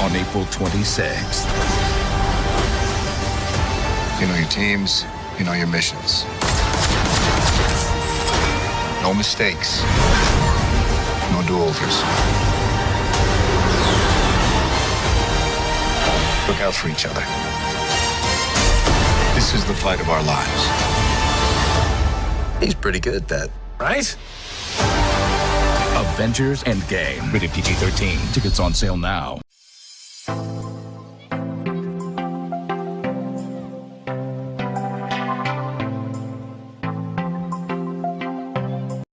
on April 26th. You know your teams, you know your missions. No mistakes, no do-overs. Look out for each other. This is the fight of our lives. He's pretty good at that. Right? Avengers Endgame. Rated PG 13. Tickets on sale now.